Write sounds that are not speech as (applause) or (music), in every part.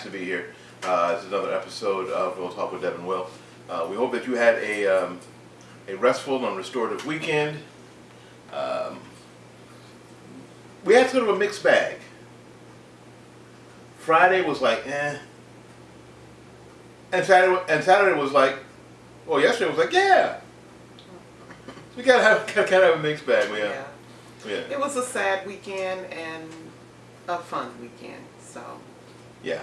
is a gas to be here. Uh, it's another episode of Real Talk with Deb and Will. Uh, we hope that you had a um, a restful and restorative weekend. Um, we had sort of a mixed bag. Friday was like, eh, and Saturday and Saturday was like, well, yesterday was like, yeah. So We gotta have (laughs) gotta have a mixed bag. We, uh, Yeah. yeah. It was a sad weekend and a fun weekend. So Yeah.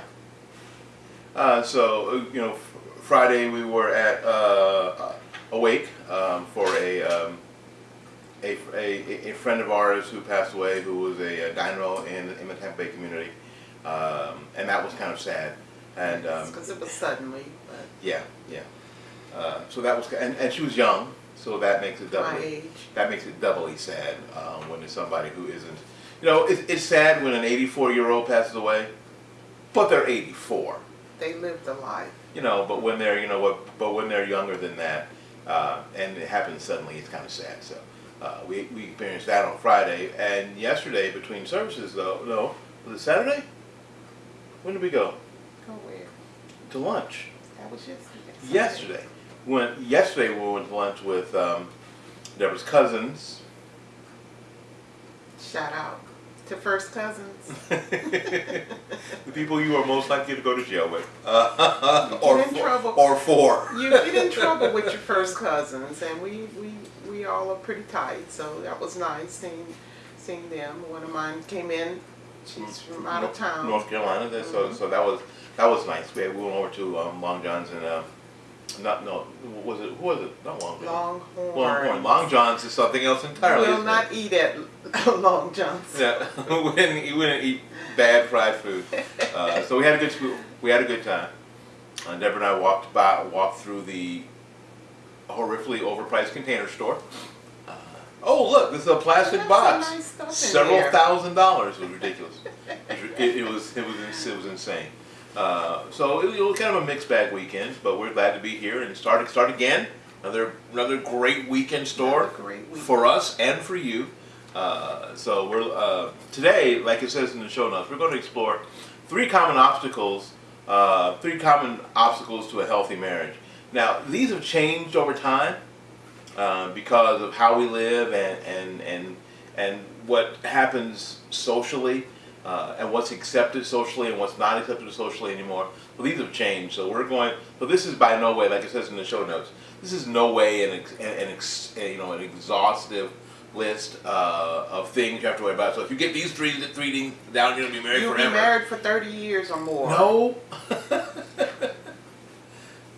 Uh, so uh, you know, Friday we were at uh, Awake um, for a, um, a, a a friend of ours who passed away, who was a, uh dynamo in in the Tampa Bay community, um, and that was kind of sad. And um, because it was suddenly, but yeah, yeah. Uh, so that was, and, and she was young, so that makes it doubly age. that makes it doubly sad um, when it's somebody who isn't. You know, it's, it's sad when an 84 year old passes away, but they're 84. They lived a life. You know, but when they're you know what, but when they're younger than that, uh, and it happens suddenly, it's kind of sad. So uh, we we experienced that on Friday and yesterday between services though. No, was it Saturday? When did we go Go where? to lunch? That was yesterday. Yesterday. We went yesterday. We went to lunch with um, Deborah's cousins. Shout out to first cousins. (laughs) the people you are most likely to go to jail with, (laughs) uh, or in for, trouble. or for. you get in (laughs) trouble with your first cousins, and we we we all are pretty tight. So that was nice seeing seeing them. One of mine came in. She's from out of town. North Carolina. So Mhm. so that was that was nice. We, had, we went over to um, Long John's and uh, not no was it who was it not Long John Longhorn. Longhorn Long John's is something else entirely. Will isn't not eat at (laughs) Long John's. Yeah, we didn't didn't eat bad fried food. Uh, so we had a good we had a good time. Uh, Deborah and I walked by walked through the horrifically overpriced container store. Uh, oh look, this is a plastic box. nice Several thousand dollars. It was ridiculous. It, it, it was it was it was insane. Uh, so it, was kind of a mixed bag weekend, but we're glad to be here and start start again. Another another great weekend store great week. for us and for you. Uh, so we're uh, today, like it says in the show notes, we're going to explore three common obstacles, uh, three common obstacles to a healthy marriage. Now these have changed over time uh, because of how we live and and and and what happens socially. Uh, and what's accepted socially and what's not accepted socially anymore. Well, these have changed. So we're going. So this is by no way, like it says in the show notes, this is no way an, an, ex, you know an exhaustive list uh, of things you have to worry about. So if you get these three three things down, you're gonna be married You'll forever. be married for 30 years or more. No. (laughs)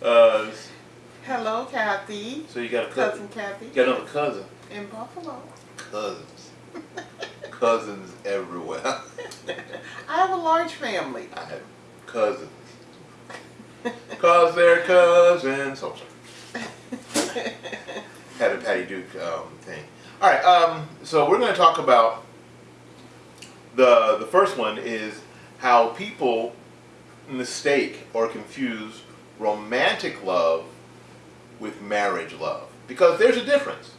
uh, Hello, Kathy. so you got a cousin. Cousin Kathy. You got another cousin. In Buffalo. Cousins. cousins everywhere. (laughs) I have a large family. I have cousins. Cause they're cousins. Oh, sorry. (laughs) Had a Patty Duke um, thing. All right. Um, so we're going to talk about the the first one is how people mistake or confuse romantic love with marriage love because there's a difference.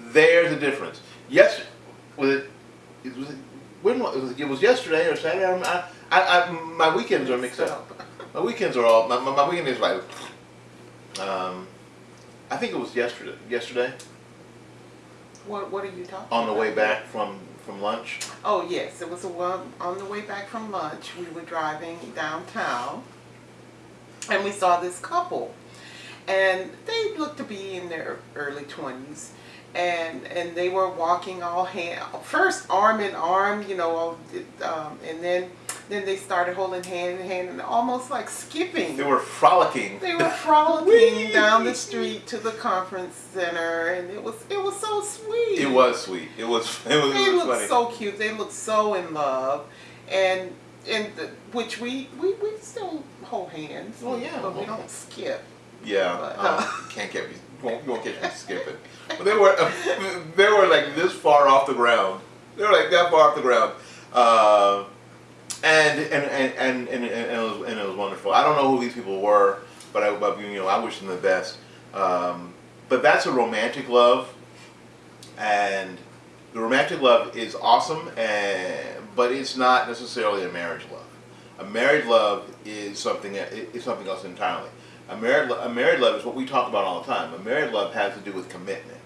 There's a difference. Yes, was it? it was it when was it, it was yesterday or Saturday? I, I, I, my weekends are mixed up. My weekends are all my, my, my weekend is like um, I think it was yesterday. Yesterday What What are you talking on the about? way back from from lunch. Oh yes, it was a one on the way back from lunch. We were driving downtown, and we saw this couple, and they looked to be in their early twenties, and and they were walking all hand first arm in arm, you know, um, and then then they started holding hand in hand and almost like skipping. They were frolicking. They were frolicking (laughs) down the street to the conference center, and it was it was so sweet. It was sweet. It was. (laughs) It was, They it was looked funny. so cute. They looked so in love, and and the, which we, we we still hold hands. Oh, yeah. but we don't skip. Yeah, But, um, uh, (laughs) can't get me. Won't, you won't catch me skipping. But they were (laughs) they were like this far off the ground. They were like that far off the ground. Uh, and and and and, and, and, it was, and it was wonderful. I don't know who these people were, but I but, you know I wish them the best. Um, but that's a romantic love, and the romantic love is awesome, and but it's not necessarily a marriage love. A married love is something is something else entirely. A married a married love is what we talk about all the time. A married love has to do with commitment.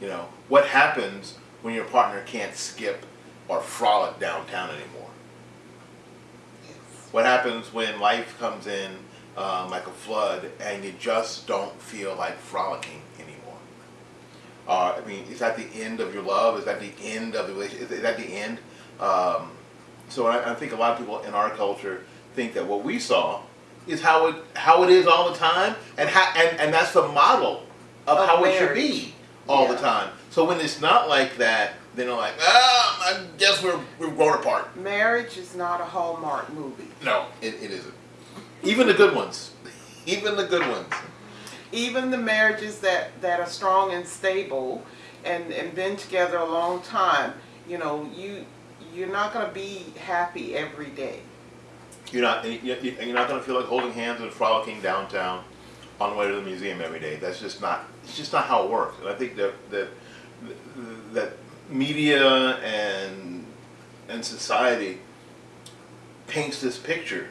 You know what happens when your partner can't skip or frolic downtown anymore. What happens when life comes in um, like a flood and you just don't feel like frolicking anymore? Uh, I mean, is that the end of your love? Is that the end of the relationship? Is that the end? Um, so I, I think a lot of people in our culture think that what we saw is how it how it is all the time, and how and, and that's the model of, Of how it should be all the time. So when it's not like that, then they're like, ah, I guess we're we're grown apart. Marriage is not a Hallmark movie. No, it, it isn't. Even the good ones, even the good ones. Even the marriages that, that are strong and stable and, and been together a long time, you know, you you're not gonna be happy every day. You're not you- you- you're not going to feel like holding hands and frolicking downtown on the way to the museum every day. That's just not it's just not how it works. And I think that that that media and and society paints this picture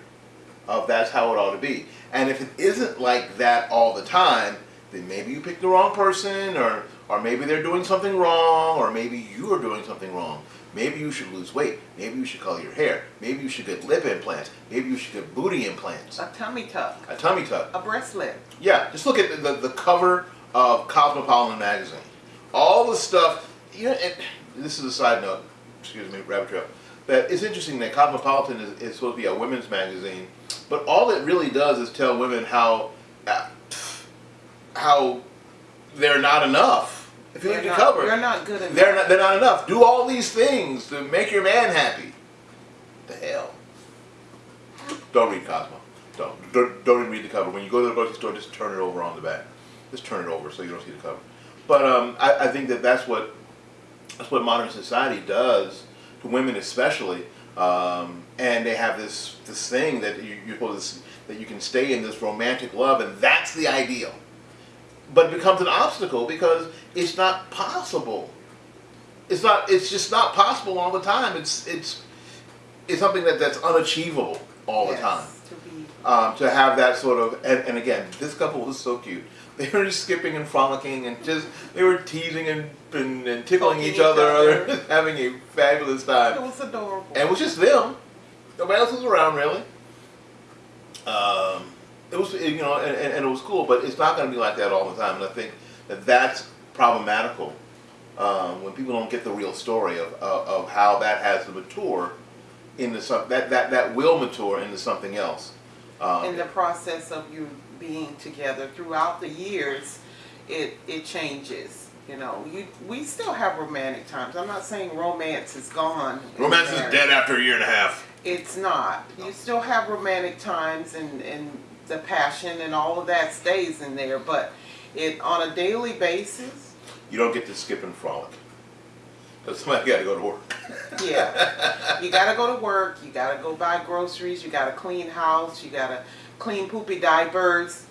of that's how it ought to be. And if it isn't like that all the time, then maybe you picked the wrong person or or maybe they're doing something wrong or maybe you are doing something wrong. Maybe you should lose weight. Maybe you should color your hair. Maybe you should get lip implants. Maybe you should get booty implants. A tummy tuck, A tummy tuck. a breast lift. Yeah, just look at the, the, the cover of Cosmopolitan magazine. All the stuff, you know, and this is a side note, excuse me, rabbit trail, that it's interesting that Cosmopolitan is, is supposed to be a women's magazine, but all it really does is tell women how, uh, how they're not enough. If you at not, the cover, you're not good enough. they're not, they're not enough. Do all these things to make your man happy. The hell. Don't read Cosmo. Don't, don't don't even read the cover. When you go to the grocery store, just turn it over on the back. Just turn it over so you don't see the cover. But um, I, I think that that's what that's what modern society does to women, especially. Um, and they have this this thing that you, you're supposed to, that you can stay in this romantic love, and that's the ideal. But it becomes an obstacle because it's not possible. It's not. It's just not possible all the time. It's it's it's something that that's unachievable all the time To be, um, to have that sort of and, and again this couple was so cute (laughs) they were just skipping and frolicking and just they were teasing and, and, and tickling each each other, other. (laughs) having a fabulous time. it was adorable. and it was just them nobody else was around really um, it was you know and, and, and it was cool but it's not going to be like that all the time and i think that that's problematical um, when people don't get the real story of, of, of how that has to mature into some that, that that will mature into something else um, in the process of you being together throughout the years, it it changes. You know, you we still have romantic times. I'm not saying romance is gone. Romance is dead after a year and a half. It's not. You still have romantic times and and the passion and all of that stays in there, but it on a daily basis. You don't get to skip and frolic. Because somebody got to go to work. Yeah, (laughs) you gotta go to work. You gotta go buy groceries. You gotta clean house. You gotta clean poopy diapers.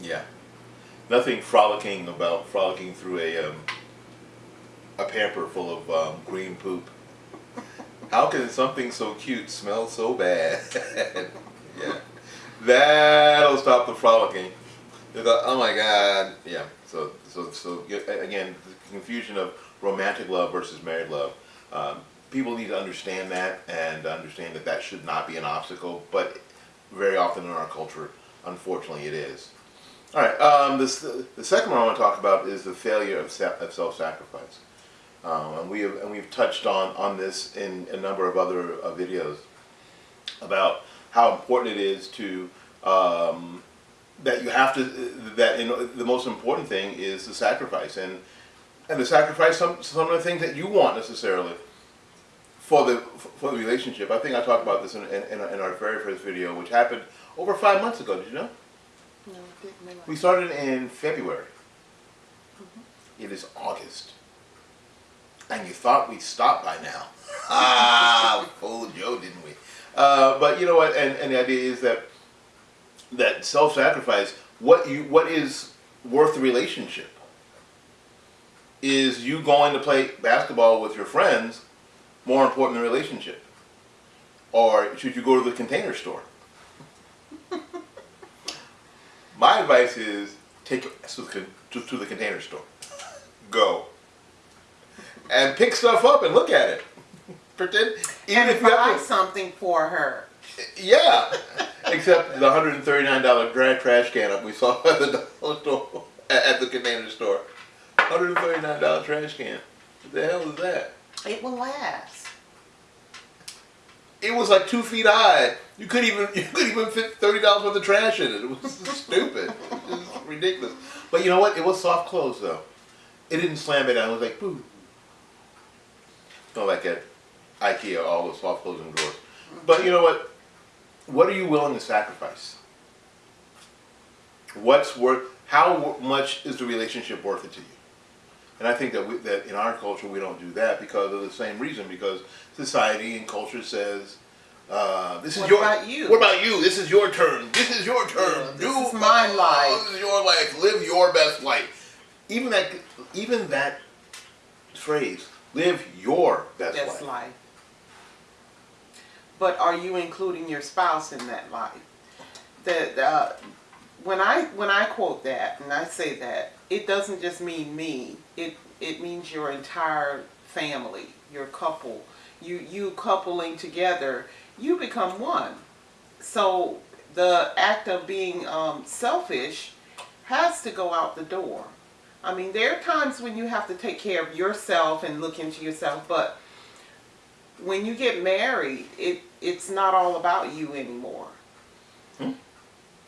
Yeah. Nothing frolicking about frolicking through a um, a pamper full of um, green poop. How can something so cute smell so bad? (laughs) yeah. That'll stop the frolicking. They'll oh my god. Yeah. So so so again, the confusion of romantic love versus married love. Um, people need to understand that and understand that that should not be an obstacle, but very often in our culture, unfortunately, it is. All right. Um, this, the second one I want to talk about is the failure of, of self-sacrifice, um, and we have, and we've touched on on this in a number of other uh, videos about how important it is to um, that you have to that you know, the most important thing is the sacrifice and and the sacrifice some some of the things that you want necessarily for the for the relationship. I think I talked about this in in, in our- very first video, which happened over five months ago. Did you know? No, didn't. We started in February. It is August. And you thought we'd stop by now. (laughs) Ah, we fooled Joe, didn't we? Uh, but you know what? And, and the idea is that that self-sacrifice, what you what is worth the relationship? is you going to play basketball with your friends more important than relationship? Or should you go to the container store? (laughs) My advice is take your ass to the, con- to, to the container store. Go. And pick stuff up and look at it. Pretend, even and if you buy something for her. yeah. (laughs) Except the hundred and thirty nine dollar dry trash can up we saw (laughs) at the dollar store at the container store. Hundred and thirty nine dollar trash can. What the hell is that? It will last. It was like two feet high. You couldn't even (laughs) you couldn't even fit thirty dollars worth of trash in it. It was stupid. It was ridiculous. But you know what? It was soft close though. It didn't slam it down. It was like boo. Not like at IKEA, all the soft closing drawers. But you know what? What are you willing to sacrifice? What's worth? How much is the relationship worth it to you? And I think that we, that in our culture we don't do that because of the same reason. Because society and culture says, uh, "This is What your about you? What about you? This is your turn. This is your turn. Yeah, this Do is my life." This is your life. Live your best life." Even that, even that phrase, "Live your best That's life." life. But are you including your spouse in that life? That uh, when I when I quote that and I say that, it doesn't just mean me. It it means your entire family, your couple. You you coupling together, you become one. So the act of being um, selfish has to go out the door. I mean, there are times when you have to take care of yourself and look into yourself, but when you get married, it it's not all about you anymore. Hmm?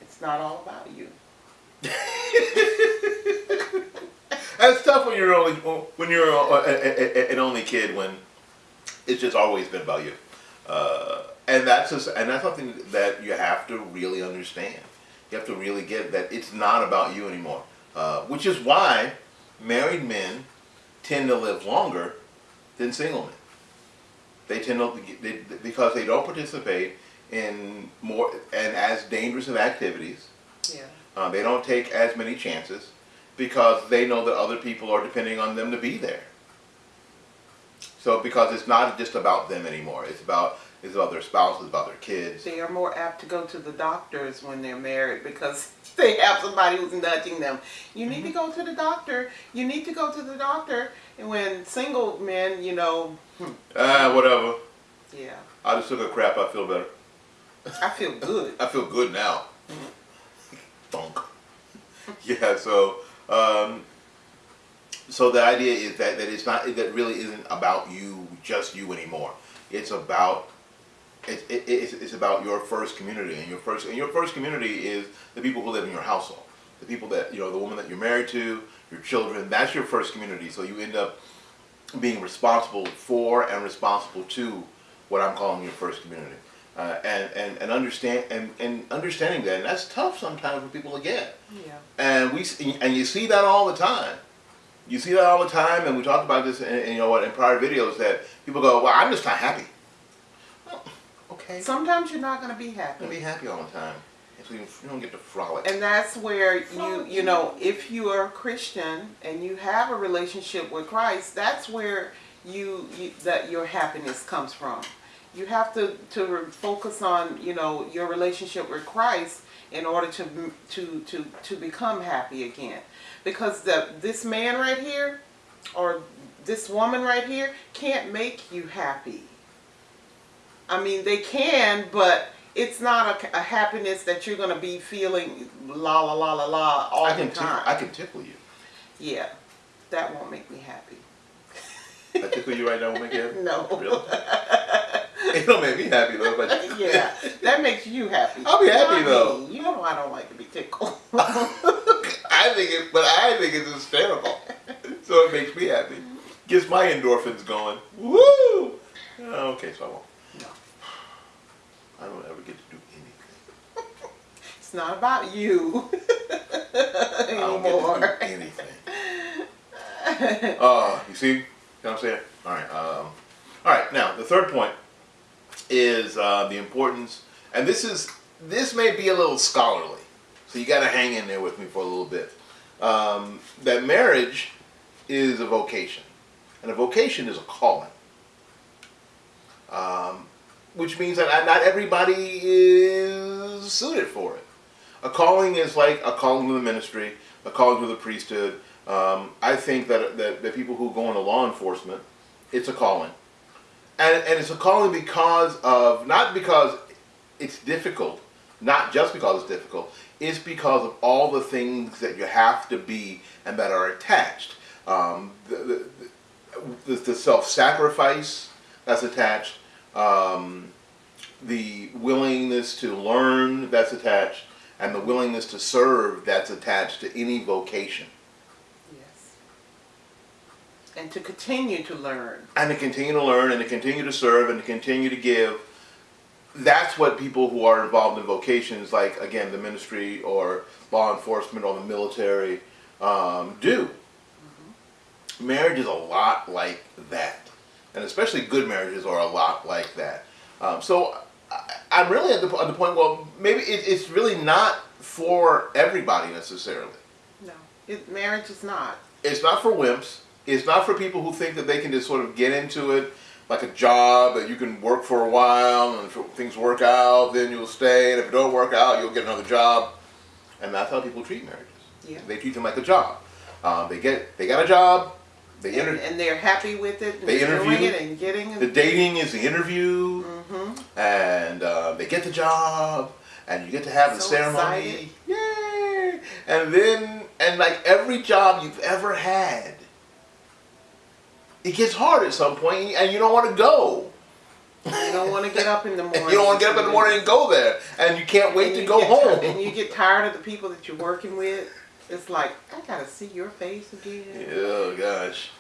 It's not all about you. (laughs) That's tough when you're only when you're a, a, a, an only kid when it's just always been about you, uh, and that's just, and that's something that you have to really understand. You have to really get that it's not about you anymore, uh, which is why married men tend to live longer than single men. They tend to they, because they don't participate in more and as dangerous of activities. Yeah. Uh, they don't take as many chances because they know that other people are depending on them to be there. So because it's not just about them anymore, it's about it's about their spouses, about their kids. They are more apt to go to the doctors when they're married because (laughs) they have somebody who's nudging them. You need to go to the doctor. You need to go to the doctor. And when single men, you know, hmm, Ah, whatever. yeah, I just took a crap. I feel better. I feel good. I feel good now. Thunk. (laughs) yeah. So, um, so the idea is that that it's not that really isn't about you, just you anymore. It's about it, it, it's, it's about your first community and your first and your first community is the people who live in your household, the people that you know, the woman that you're married to, your children. That's your first community. So you end up being responsible for and responsible to what I'm calling your first community. Uh, and, and, and understand and, and understanding that and that's tough sometimes for people to get Yeah. and we and you see that all the time you see that all the time and we talked about this in, in, you know what in prior videos that people go well I'm just not happy well, okay Sometimes you're not going to be happy. be happy all the time so you, you don't get to frolic And that's where you, you know, if you are a Christian and you have a relationship with Christ, that's where you, you that your happiness comes from. You have to to focus on, you know, your relationship with Christ in order to to to to become happy again. Because the this man right here or this woman right here can't make you happy. I mean, they can, but it's not a, a happiness that you're going to be feeling la la la la la all I the can tickle, time. I can tickle you yeah, that won't make me happy. I tickle you right now will make you happy (laughs) No. really it don't make me happy though but (laughs) yeah, that makes you happy. I'll be happy, though. You know I don't like to be tickled. (laughs) I think it, but I think it's hysterical. So it makes me happy. Gets my endorphins going. Woo! Okay, so I won't. I don't ever get to do anything. it's not about you I don't get anymore. to do anything. Uh, you see what I'm saying? All right. Um, all right. Now the third point is uh, the importance, and this is this may be a little scholarly, so you got to hang in there with me for a little bit. Um, that marriage is a vocation, and a vocation is a calling. Um, which means that not everybody is suited for it. A calling is like a calling to the ministry, a calling to the priesthood. Um, I think that, that the people who go into law enforcement, it's a calling. And, and it's a calling because of, not because it's difficult, not just because it's difficult, it's because of all the things that you have to be and that are attached. Um, the, the, the self-sacrifice that's attached, um, the willingness to learn that's attached, and the willingness to serve that's attached to any vocation. Yes. And to continue to learn. And to continue to learn and to continue to serve and to continue to give. That's what people who are involved in vocations like, again, the ministry or law enforcement or the military um, do. Mm-hmm. Marriage is a lot like that. And especially good marriages are a lot like that. Um, so I, am really at the, at the point, well, maybe it, it's really not for everybody necessarily. No, it, marriage is not. It's not for wimps. It's not for people who think that they can just sort of get into it like a job that you can work for a while and if things work out, then you'll stay. And if it don't work out, you'll get another job. And that's how people treat marriages. Yeah. They treat them like a job. Um, they get they got a job, and, and, they're happy with it. they interview it and getting the dating is the interview, mm-hmm. and uh, they get the job, and you get to have so the ceremony. Excited. Yay! And then, and like every job you've ever had, it gets hard at some point, and you don't want to go. You don't want to (laughs) get up in the morning. you don't want to get up in the morning and go there, and you can't wait and to go home. and you get tired of the people that you're working with it's like I gotta see your face again. Oh gosh.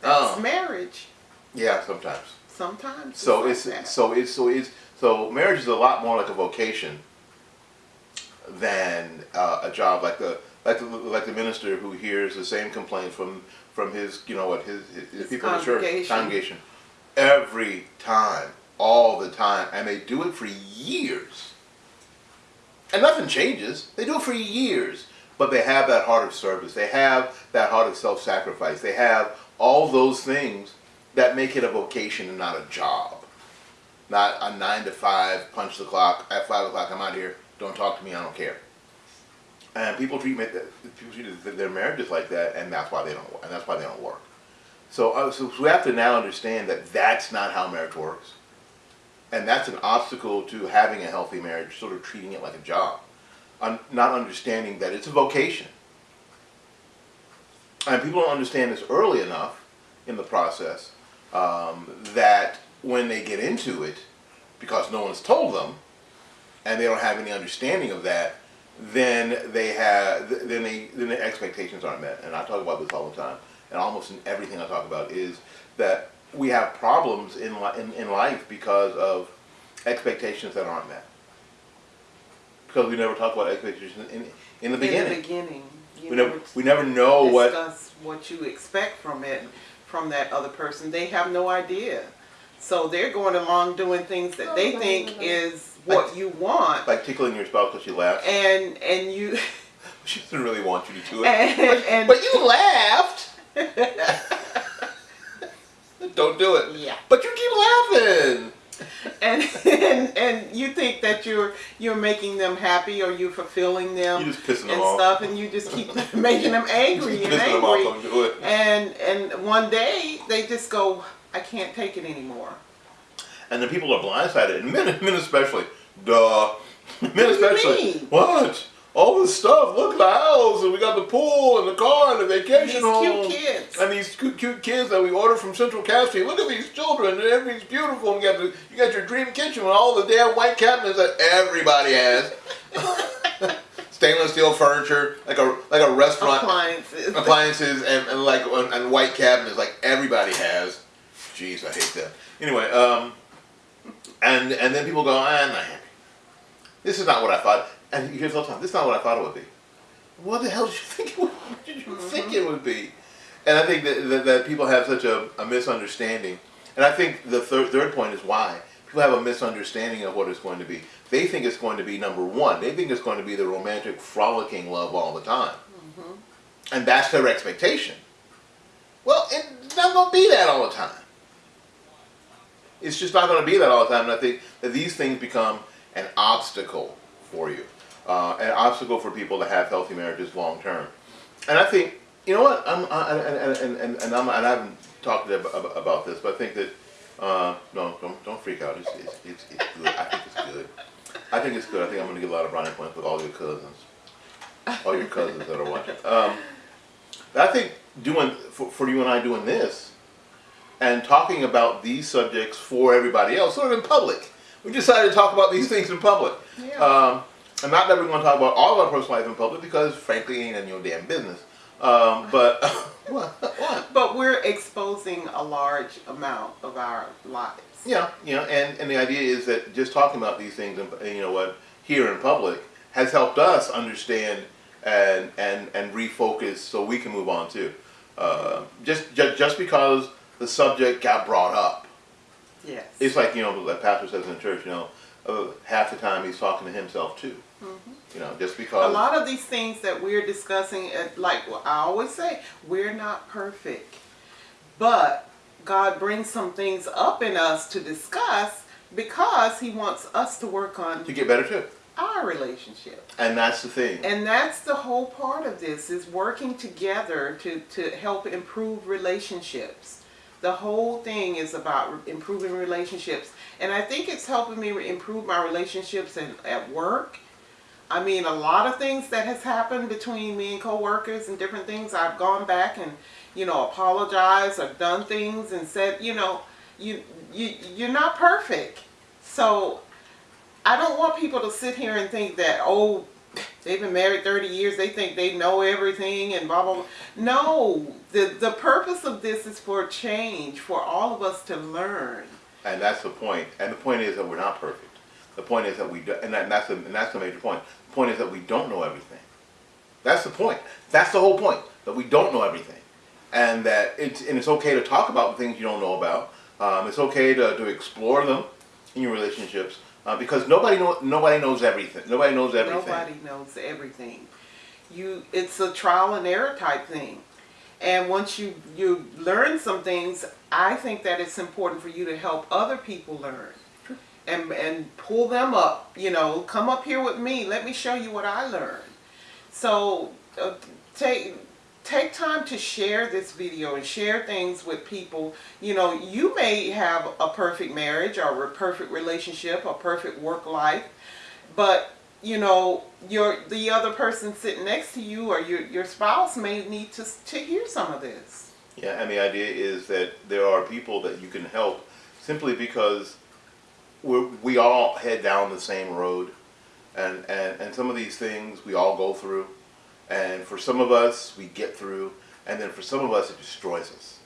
That's um, marriage. Yeah, sometimes. Sometimes. So it's, like so it's so it's so marriage is a lot more like a vocation than uh, a job like the like the like the minister who hears the same complaint from from his you know what his, his, his people in the church congregation every time all the time and they do it for years and nothing changes they do it for years but they have that heart of service. They have that heart of self-sacrifice. They have all those things that make it a vocation and not a job. Not a nine to five, punch the clock, at five o'clock I'm out here, don't talk to me, I don't care. And people treat, people treat their marriages like that and that's why they don't, and that's why they don't work. So, uh, so we have to now understand that that's not how marriage works. And that's an obstacle to having a healthy marriage, sort of treating it like a job un not understanding that it's a vocation. And people don't understand this early enough in the process um, that when they get into it, because no one's told them, and they don't have any understanding of that, then they have then they then the expectations aren't met. And I talk about this all the time, and almost in everything I talk about is that we have problems in in, in life because of expectations that aren't met because we never talk about expectations in, in the beginning. In the beginning. we never, we never know what. what you expect from it, from that other person. They have no idea. So they're going along doing things that they think is what like, you want. Like tickling your spouse because she laughs. And, and you... (laughs) she doesn't really want you to do it. And, but, and, but you laughed. (laughs) Don't do it. Yeah. But you keep laughing. (laughs) and, and and you think that you're you're making them happy or you're fulfilling them you and them off. stuff, and you just keep (laughs) making them angry and angry. And and one day they just go, I can't take it anymore. And the people are blindsided, and men, (laughs) men especially. Duh. Men especially. What? All this stuff. Look at the house, and we got the pool, and the car, and the vacation and these home. cute kids. And these cute, cute kids that we ordered from Central Casting. Look at these children, and everything's beautiful. And you got the, you got your dream kitchen with all the damn white cabinets that everybody has. (laughs) Stainless steel furniture, like a like a restaurant. Appliances. Appliances and, and like and, and white cabinets, like everybody has. Jeez, I hate that. Anyway, um, and and then people go, ah, I'm not happy. This is not what I thought. And you hear all the time, this is not what I thought it would be. What the hell did you (laughs) think it would, did you mm-hmm. think it would be? And I think that, that, that people have such a, a, misunderstanding. And I think the third, third point is why. People have a misunderstanding of what it's going to be. They think it's going to be number one. They think it's going to be the romantic, frolicking love all the time. Mm-hmm. And that's their expectation. Well, it's not going to be that all the time. It's just not going to be that all the time. And I think that these things become an obstacle for you, uh, an obstacle for people to have healthy marriages long term. And I think, you know what, I'm, I, and, and, and, and, I'm, and I haven't talked about this, but I think that, uh, no, don't, don't freak out. It's, it's, it's, it's good. I think it's good. I think it's good. I think I'm going to get a lot of brownie points with all your cousins. All your cousins that are watching. Um, I think doing, for, for you and I doing this, and talking about these subjects for everybody else, sort of in public. We decided to talk about these things in public. Yeah. Um, and not that we're going to talk about all of our personal life in public because, frankly, it ain't of your damn business. Um, but (laughs) what? What? But we're exposing a large amount of our lives. Yeah, you know, and, and the idea is that just talking about these things, and you know what, here in public has helped us understand and and and refocus so we can move on too. Uh, just, just just because the subject got brought up, Yes. it's like you know the pastor says in the church, you know, uh, half the time he's talking to himself too. You know, just because. a lot of these things that we're discussing, uh, like I always say, we're not perfect. But God brings some things up in us to discuss because He wants us to work on to get better too, our relationship. and that's the thing. And that's the whole part of this is working together to, to help improve relationships. The whole thing is about improving relationships. And I think it's helping me improve my relationships in, at work. I mean, a lot of things that has happened between me and coworkers and different things, I've gone back and, you know, apologized or done things and said, you know, you, you, you're not perfect. So I don't want people to sit here and think that, oh, they've been married 30 years, they think they know everything and blah, blah, blah. No, the, the purpose of this is for change, for all of us to learn. And that's the point. And the point is that we're not perfect. The point is that we do, and, that, and that's the and that's the major point. Point is that we don't know everything. That's the point. That's the whole point. That we don't know everything, and that it's and it's okay to talk about things you don't know about. Um, it's okay to, to explore them in your relationships uh, because nobody know nobody knows everything. Nobody knows everything. Nobody knows everything. You, it's a trial and error type thing. And once you, you learn some things, I think that it's important for you to help other people learn. And, and pull them up, you know, come up here with me. Let me show you what I learned. So uh, take take time to share this video and share things with people. You know, you may have a perfect marriage or a perfect relationship, a perfect work life, but you know, your the other person sitting next to you or your your spouse may need to to hear some of this. Yeah, and the idea is that there are people that you can help simply because we we all head down the same road, and, and and some of these things we all go through, and for some of us we get through, and then for some of us it destroys us.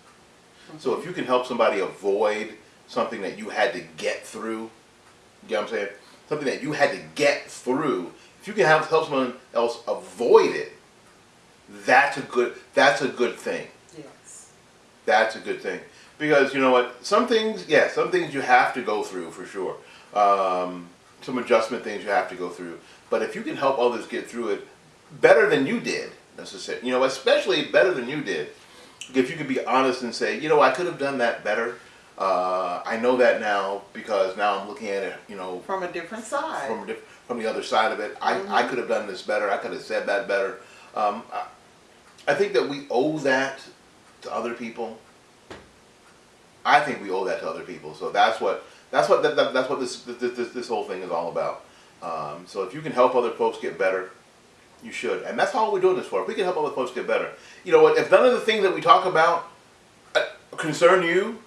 So if you can help somebody avoid something that you had to get through, you know what I'm saying? Something that you had to get through. If you can help help someone else avoid it, that's a good that's a good thing. Yes. That's a good thing because you know what? Some things, yeah, some things you have to go through for sure. Um, some adjustment things you have to go through. But if you can help others get through it better than you did, necessarily, you know, especially better than you did, if you could be honest and say, you know, I could have done that better. Uh, I know that now because now I'm looking at it, you know, From a different side. from a diff- from the other side of it. I, I could have done this better. I could have said that better. Um, I, I think that we owe that to other people. I think we owe that to other people. So that's what that's what that, that- that's what this, this this this whole thing is all about. Um, so if you can help other folks get better, you should, and that's all we're doing this for. If we can help other folks get better, you know what? If none of the things that we talk about uh, concern you,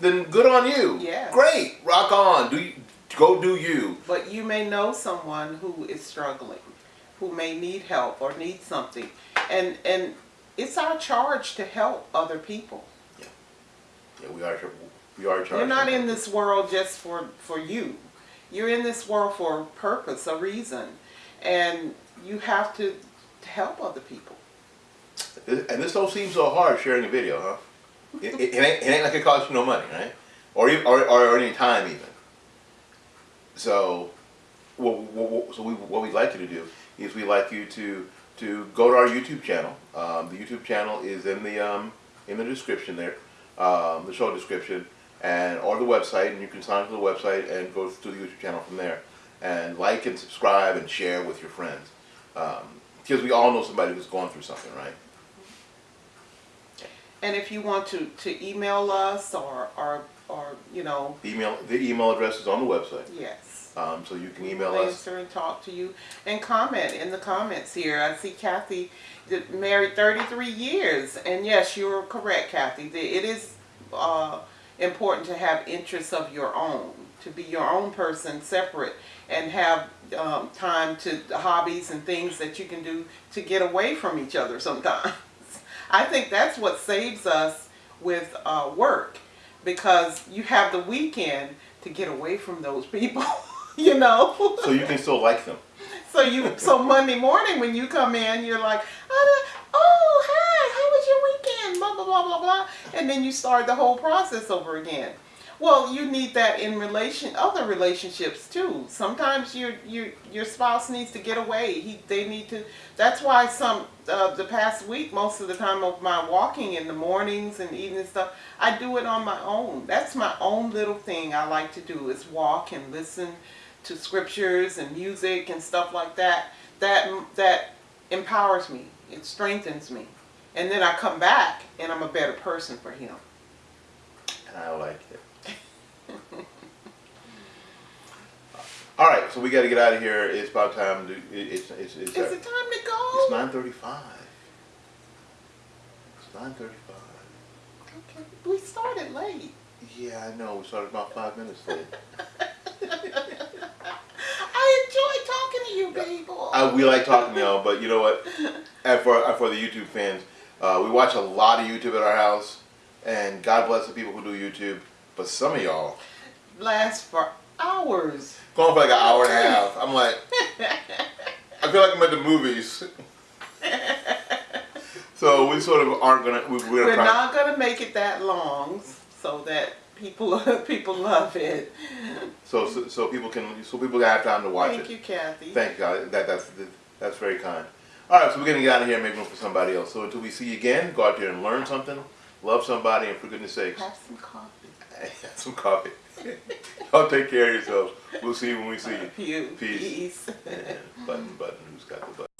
then good on you. Yeah. Great. Rock on. Do you, go do you. But you may know someone who is struggling, who may need help or need something. And and it's our charge to help other people. Yeah, we are. We are charged. You're not in this world just for for you. You're in this world for a purpose, a reason. And you have to help other people. And this don't seem so hard sharing a video, huh? It, it, it ain't, it ain't like it costs you no money, right? Or or, or any time even. So, what, what, so we, what we'd like you to do is we'd like you to to go to our YouTube channel. Um, the YouTube channel is in the um, in the description there, um, the show description, and or the website, and you can sign up to the website and go to the YouTube channel from there, and like and subscribe and share with your friends, um, because we all know somebody who's going through something, right? And if you want to, to email us or, or, or, you know, The email the email address is on the website, yes. um, so you can email We'll us. Answer and talk to you and comment in the comments here. I see Kathy married 33 years. And yes, you're correct, Kathy. It is uh, important to have interests of your own, to be your own person separate and have um, time to hobbies and things that you can do to get away from each other sometimes. (laughs) I think that's what saves us with uh, work because you have the weekend to get away from those people, (laughs) you know. So you can still like them. So you, so Monday morning when you come in, you're like, oh, hi, how was your weekend? Blah blah blah blah blah, and then you start the whole process over again. Well, you need that in relation, other relationships too. Sometimes your your your spouse needs to get away. He, they need to. That's why some uh, the past week, most of the time of my walking in the mornings and evening stuff, I do it on my own. That's my own little thing I like to do is walk and listen to scriptures and music and stuff like that. That that empowers me. It strengthens me, and then I come back and I'm a better person for him. And I like it. (laughs) All right, so we got to get out of here. It's about time to. It, it's it's it's, Is it time to go? it's nine thirty-five. It's nine thirty-five. Okay, we started late. Yeah, I know. We started about five minutes late. (laughs) I enjoy talking to you people. I, we like talking, y'all, but you know what? (laughs) And for for the YouTube fans, uh, we watch a lot of YouTube at our house, and God bless the people who do YouTube. But some of y'all Last for hours. going for like an hour and a half. I'm like, I feel like I'm at the movies. (laughs) so we sort of aren't gonna. We, we're gonna We're not gonna make it that long so that people (laughs) people love it. So, so so people can so people have time to watch Thank it. Thank you, Kathy. Thank God. That that's that's very kind. All right, so we're gonna get out of here and make room for somebody else. So until we see you again, go out there and learn something, love somebody, and for goodness sakes, Have some coffee. (laughs) have some coffee. (laughs) Y'all take care of yourselves. We'll see you when we see you. Peace. Peace. And button, button, who's got the button?